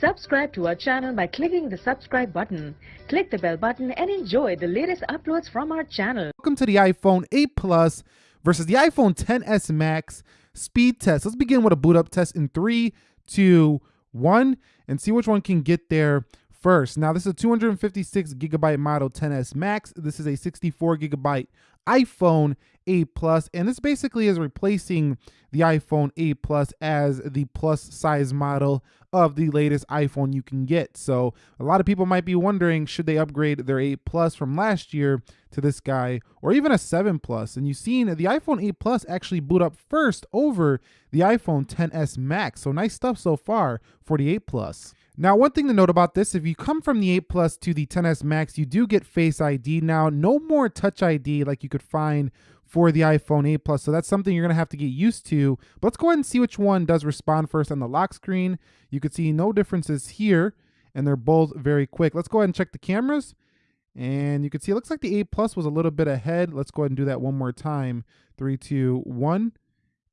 Subscribe to our channel by clicking the subscribe button. Click the bell button and enjoy the latest uploads from our channel. Welcome to the iPhone 8 Plus versus the iPhone 10s Max speed test. Let's begin with a boot up test in three, two, one, and see which one can get there first. Now, this is a 256 gigabyte model 10s Max. This is a 64 gigabyte iPhone 8 Plus, and this basically is replacing the iPhone 8 Plus as the plus size model of the latest iPhone you can get. So a lot of people might be wondering, should they upgrade their 8 Plus from last year to this guy, or even a 7 Plus? And you've seen the iPhone 8 Plus actually boot up first over the iPhone 10s Max. So nice stuff so far for the 8 Plus. Now, one thing to note about this, if you come from the 8 Plus to the 10s Max, you do get Face ID now. No more Touch ID like you could find for the iPhone 8 Plus. So that's something you're going to have to get used to. But let's go ahead and see which one does respond first on the lock screen. You could see no differences here, and they're both very quick. Let's go ahead and check the cameras. And you can see it looks like the 8 Plus was a little bit ahead. Let's go ahead and do that one more time. Three, two, one.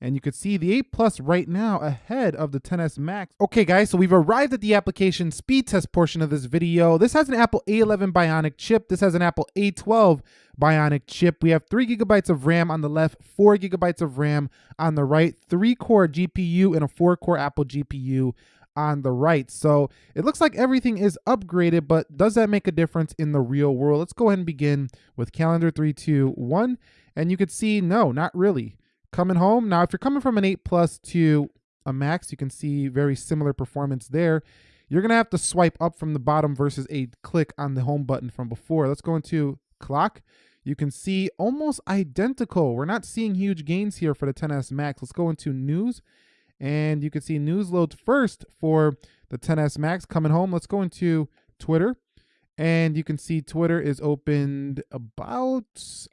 And you could see the 8 Plus right now ahead of the 10s Max. Okay guys, so we've arrived at the application speed test portion of this video. This has an Apple A11 Bionic chip. This has an Apple A12 Bionic chip. We have 3 gigabytes of RAM on the left, 4 gigabytes of RAM on the right, 3-core GPU and a 4-core Apple GPU on the right. So it looks like everything is upgraded, but does that make a difference in the real world? Let's go ahead and begin with calendar three, two, one. And you could see, no, not really coming home. Now, if you're coming from an 8 Plus to a Max, you can see very similar performance there. You're going to have to swipe up from the bottom versus a click on the home button from before. Let's go into clock. You can see almost identical. We're not seeing huge gains here for the 10s Max. Let's go into news and you can see news loads first for the 10s Max coming home. Let's go into Twitter and you can see Twitter is opened about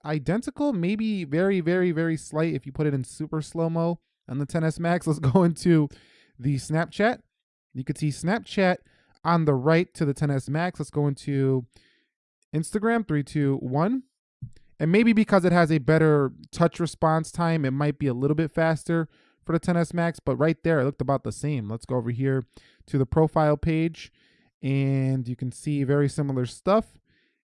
identical, maybe very, very, very slight if you put it in super slow-mo on the 10s Max. Let's go into the Snapchat. You can see Snapchat on the right to the 10s Max. Let's go into Instagram, three, two, one. And maybe because it has a better touch response time, it might be a little bit faster for the 10s Max, but right there, it looked about the same. Let's go over here to the profile page and you can see very similar stuff.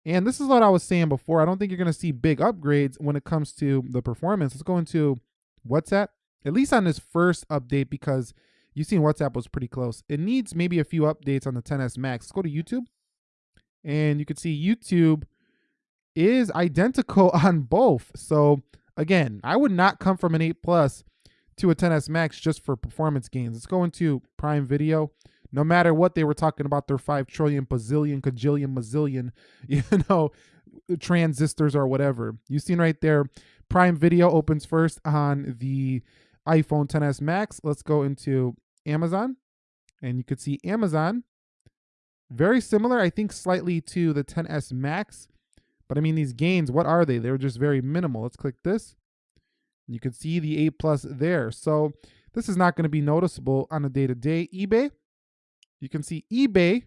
And this is what I was saying before. I don't think you're going to see big upgrades when it comes to the performance. Let's go into WhatsApp, at least on this first update, because you've seen WhatsApp was pretty close. It needs maybe a few updates on the 10s Max. Let's go to YouTube. And you can see YouTube is identical on both. So again, I would not come from an 8 Plus to a 10s Max just for performance gains. Let's go into Prime Video no matter what they were talking about their 5 trillion, bazillion, cajillion, mazillion, you know, transistors or whatever. You seen right there, Prime Video opens first on the iPhone 10s Max. Let's go into Amazon. And you could see Amazon, very similar, I think slightly to the 10s Max. But I mean, these gains, what are they? They're just very minimal. Let's click this. You can see the 8 Plus there. So this is not going to be noticeable on a day-to-day. -day. eBay, you can see eBay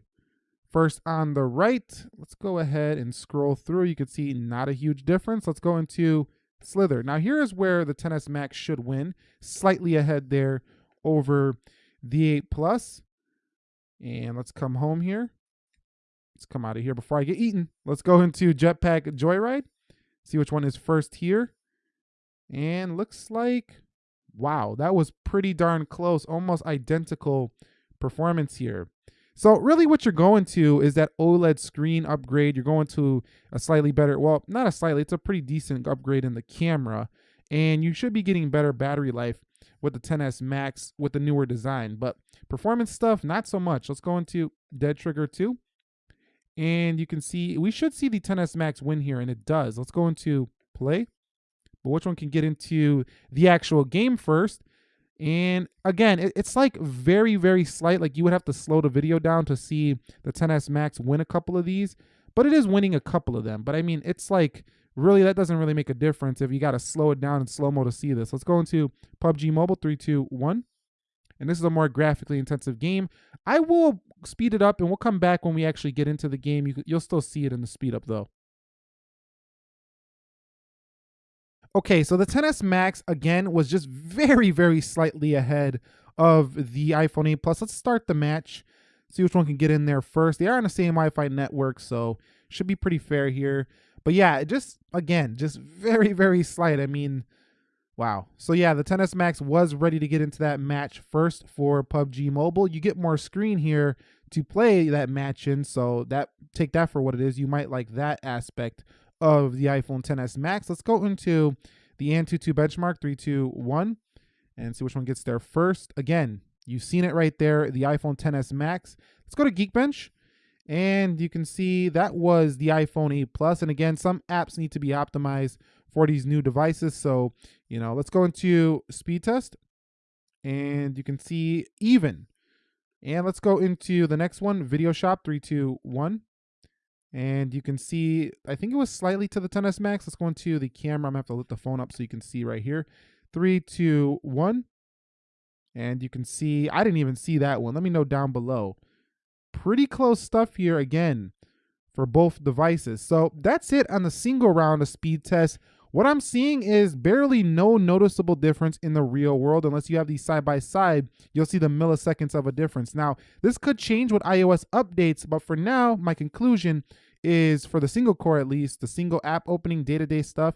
first on the right. Let's go ahead and scroll through. You can see not a huge difference. Let's go into Slither. Now here is where the 10s Max should win. Slightly ahead there over the 8 Plus. And let's come home here. Let's come out of here before I get eaten. Let's go into Jetpack Joyride. See which one is first here. And looks like, wow, that was pretty darn close. Almost identical performance here. So really what you're going to is that OLED screen upgrade. You're going to a slightly better, well, not a slightly, it's a pretty decent upgrade in the camera. And you should be getting better battery life with the 10s Max with the newer design. But performance stuff, not so much. Let's go into Dead Trigger 2. And you can see, we should see the 10s Max win here, and it does. Let's go into play. But which one can get into the actual game first? And again, it, it's like very, very slight. Like you would have to slow the video down to see the 10s Max win a couple of these, but it is winning a couple of them. But I mean, it's like really, that doesn't really make a difference if you got to slow it down in slow mo to see this. Let's go into PUBG Mobile, three, two, one. And this is a more graphically intensive game. I will speed it up and we'll come back when we actually get into the game. You, you'll still see it in the speed up though. Okay, so the 10s Max again was just very, very slightly ahead of the iPhone 8 Plus. Let's start the match. see which one can get in there first. They are on the same Wi-Fi network, so should be pretty fair here. But yeah, just again, just very, very slight. I mean, wow. So yeah, the 10S Max was ready to get into that match first for PUBG Mobile. You get more screen here to play that match in, so that take that for what it is. You might like that aspect of the iPhone 10s Max. Let's go into the Antutu benchmark 321 and see which one gets there first. Again, you've seen it right there, the iPhone 10s Max. Let's go to Geekbench and you can see that was the iPhone 8 Plus. And again, some apps need to be optimized for these new devices. So, you know, let's go into speed test and you can see even. And let's go into the next one, Video Shop 321. And you can see, I think it was slightly to the 10S Max. Let's go into the camera. I'm gonna have to lift the phone up so you can see right here. Three, two, one. And you can see, I didn't even see that one. Let me know down below. Pretty close stuff here again for both devices. So that's it on the single round of speed test. What I'm seeing is barely no noticeable difference in the real world. Unless you have these side by side, you'll see the milliseconds of a difference. Now, this could change with iOS updates, but for now, my conclusion is for the single core at least, the single app opening day to day stuff,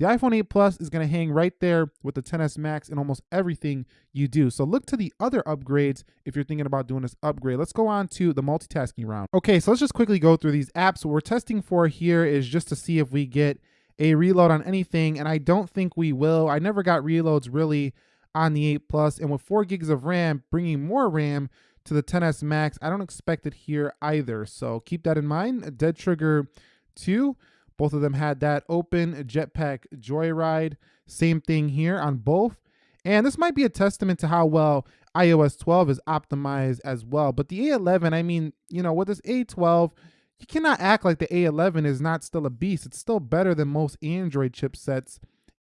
the iPhone 8 Plus is going to hang right there with the 10s Max in almost everything you do. So look to the other upgrades if you're thinking about doing this upgrade. Let's go on to the multitasking round. Okay, so let's just quickly go through these apps. What we're testing for here is just to see if we get a reload on anything, and I don't think we will. I never got reloads really on the 8 Plus, and with 4 gigs of RAM, bringing more RAM to the 10s Max, I don't expect it here either. So keep that in mind. Dead Trigger 2, both of them had that open. Jetpack Joyride, same thing here on both. And this might be a testament to how well iOS 12 is optimized as well. But the A11, I mean, you know, with this A12, you cannot act like the A11 is not still a beast. It's still better than most Android chipsets.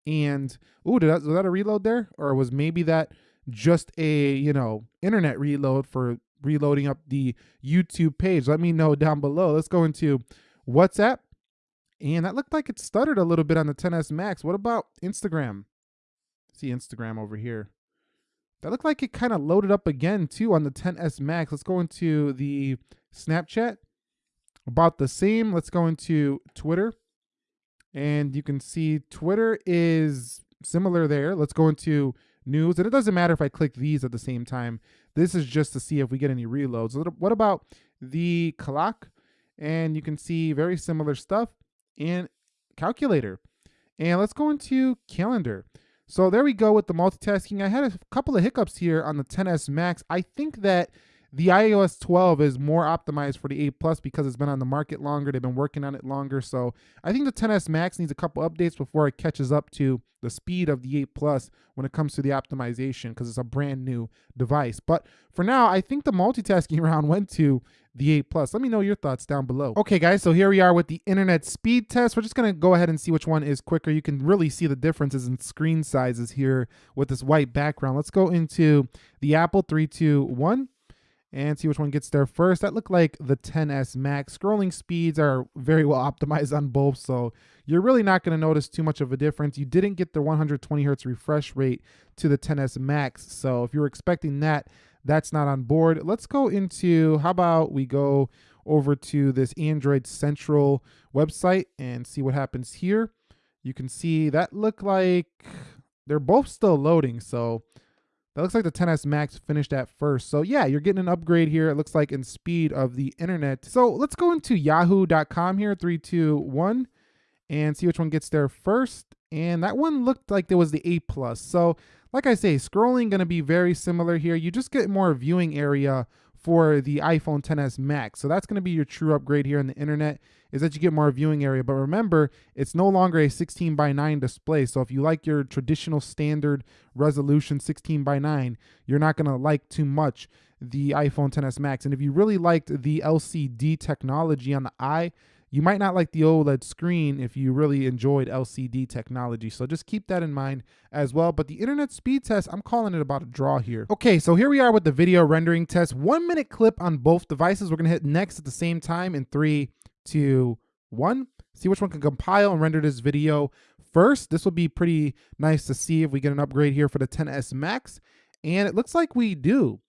And ooh, did that, was that a reload there, or was maybe that just a you know internet reload for reloading up the YouTube page? Let me know down below. Let's go into WhatsApp, and that looked like it stuttered a little bit on the 10s Max. What about Instagram? See Instagram over here. That looked like it kind of loaded up again too on the 10s Max. Let's go into the Snapchat about the same. Let's go into Twitter. And you can see Twitter is similar there. Let's go into news. And it doesn't matter if I click these at the same time. This is just to see if we get any reloads. What about the clock? And you can see very similar stuff in calculator. And let's go into calendar. So there we go with the multitasking. I had a couple of hiccups here on the 10s Max. I think that the iOS 12 is more optimized for the 8 Plus because it's been on the market longer. They've been working on it longer. So I think the 10s Max needs a couple updates before it catches up to the speed of the 8 Plus when it comes to the optimization because it's a brand new device. But for now, I think the multitasking round went to the 8 Plus. Let me know your thoughts down below. Okay, guys, so here we are with the internet speed test. We're just going to go ahead and see which one is quicker. You can really see the differences in screen sizes here with this white background. Let's go into the Apple 321 and see which one gets there first. That looked like the 10s Max. Scrolling speeds are very well optimized on both, so you're really not going to notice too much of a difference. You didn't get the 120 hertz refresh rate to the 10s Max, so if you're expecting that, that's not on board. Let's go into, how about we go over to this Android Central website and see what happens here. You can see that look like they're both still loading, so that looks like the 10s Max finished at first. So yeah, you're getting an upgrade here. It looks like in speed of the internet. So let's go into yahoo.com here, three, two, one, and see which one gets there first. And that one looked like there was the A plus. So like I say, scrolling to be very similar here. You just get more viewing area for the iPhone 10s Max. So that's going to be your true upgrade here on the internet is that you get more viewing area. But remember, it's no longer a 16 by 9 display. So if you like your traditional standard resolution 16 by 9, you're not going to like too much the iPhone 10s Max. And if you really liked the LCD technology on the eye, you might not like the OLED screen if you really enjoyed LCD technology. So just keep that in mind as well. But the internet speed test, I'm calling it about a draw here. Okay, so here we are with the video rendering test. One minute clip on both devices. We're gonna hit next at the same time in three, two, one. See which one can compile and render this video first. This will be pretty nice to see if we get an upgrade here for the 10s Max. And it looks like we do.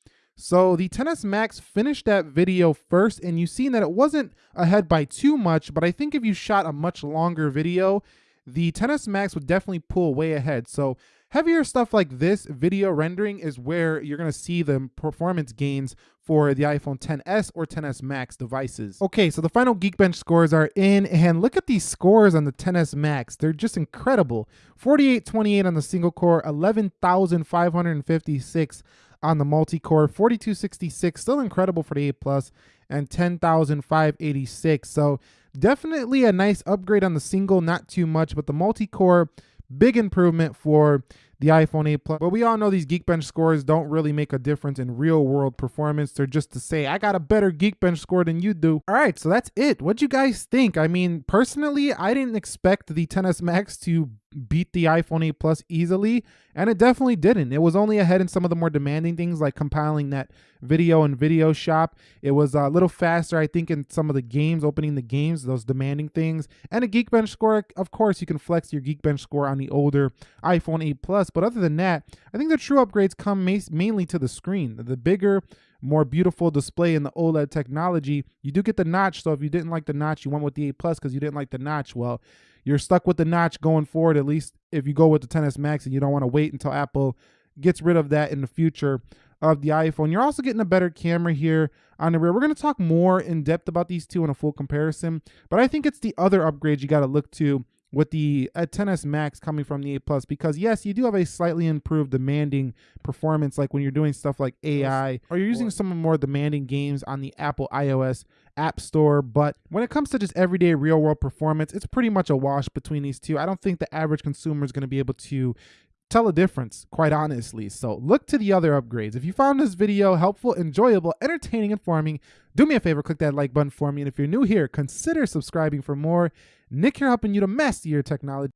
So the 10s Max finished that video first, and you've seen that it wasn't ahead by too much, but I think if you shot a much longer video, the 10s Max would definitely pull way ahead. So heavier stuff like this video rendering is where you're going to see the performance gains for the iPhone 10s or 10s Max devices. Okay, so the final Geekbench scores are in, and look at these scores on the 10s Max. They're just incredible. 4828 on the single core, 11,556 on the multi-core, 4266, still incredible for the 8 Plus, and 10,586. So definitely a nice upgrade on the single, not too much, but the multi-core, big improvement for the iPhone 8 Plus. But we all know these Geekbench scores don't really make a difference in real world performance. They're just to say, I got a better Geekbench score than you do. All right, so that's it. What'd you guys think? I mean, personally, I didn't expect the 10s Max to beat the iPhone 8 Plus easily, and it definitely didn't. It was only ahead in some of the more demanding things like compiling that video and video shop. It was a little faster, I think, in some of the games, opening the games, those demanding things. And a Geekbench score, of course, you can flex your Geekbench score on the older iPhone 8 Plus. But other than that, I think the true upgrades come mainly to the screen. The bigger, more beautiful display in the OLED technology. You do get the notch, so if you didn't like the notch, you went with the 8 Plus because you didn't like the notch. Well, you're stuck with the notch going forward, at least if you go with the 10s Max and you don't want to wait until Apple gets rid of that in the future of the iPhone. You're also getting a better camera here on the rear. We're going to talk more in depth about these two in a full comparison, but I think it's the other upgrades you got to look to with the uh, 10s Max coming from the 8 Plus because yes, you do have a slightly improved demanding performance like when you're doing stuff like AI or you're using some more demanding games on the Apple iOS App Store, but when it comes to just everyday real world performance, it's pretty much a wash between these two. I don't think the average consumer is going to be able to tell a difference, quite honestly. So look to the other upgrades. If you found this video helpful, enjoyable, entertaining, informing, do me a favor, click that like button for me. And if you're new here, consider subscribing for more. Nick here helping you to master your technology.